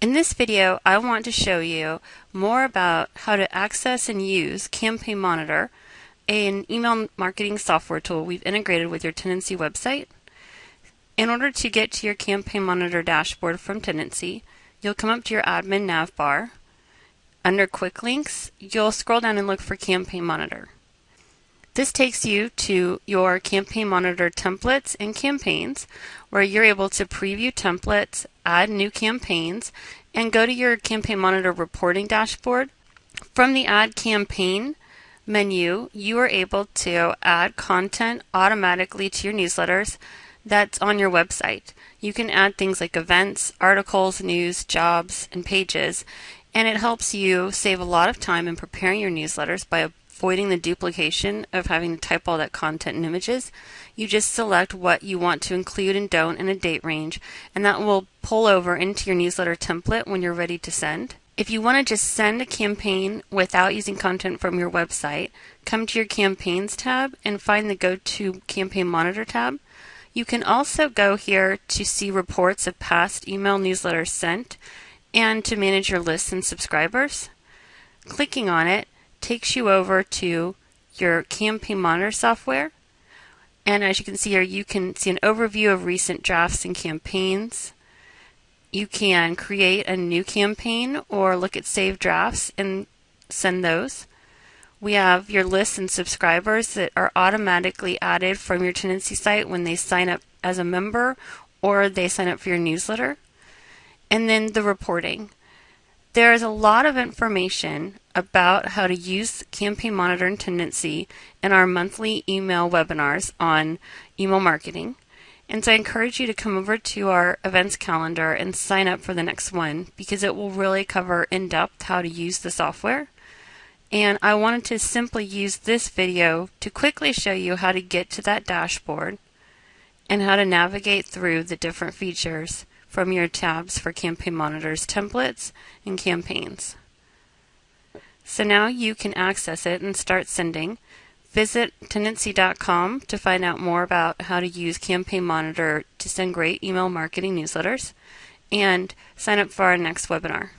In this video, I want to show you more about how to access and use Campaign Monitor, an email marketing software tool we've integrated with your Tendenci website. In order to get to your Campaign Monitor dashboard from Tendenci, you'll come up to your admin nav bar. Under Quick Links, you'll scroll down and look for Campaign Monitor. This takes you to your Campaign Monitor templates and campaigns, where you're able to preview templates, add new campaigns, and go to your Campaign Monitor reporting dashboard. From the Add Campaign menu, you are able to add content automatically to your newsletters that's on your website. You can add things like events, articles, news, jobs, and pages, and it helps you save a lot of time in preparing your newsletters by avoiding the duplication of having to type all that content and images. You just select what you want to include and don't in a date range, and that will pull over into your newsletter template when you're ready to send. If you want to just send a campaign without using content from your website, come to your Campaigns tab and find the Go to Campaign Monitor tab. You can also go here to see reports of past email newsletters sent and to manage your lists and subscribers. Clicking on it takes you over to your campaign monitor software. And as you can see here, you can see an overview of recent drafts and campaigns. You can create a new campaign or look at saved drafts and send those. We have your lists and subscribers that are automatically added from your Tendenci site when they sign up as a member or they sign up for your newsletter. And then the reporting. There is a lot of information about how to use Campaign Monitor and Tendenci in our monthly email webinars on email marketing. And so I encourage you to come over to our events calendar and sign up for the next one because it will really cover in depth how to use the software. And I wanted to simply use this video to quickly show you how to get to that dashboard and how to navigate through the different features from your tabs for Campaign Monitors templates and campaigns. So now you can access it and start sending. Visit Tendenci.com to find out more about how to use Campaign Monitor to send great email marketing newsletters and sign up for our next webinar.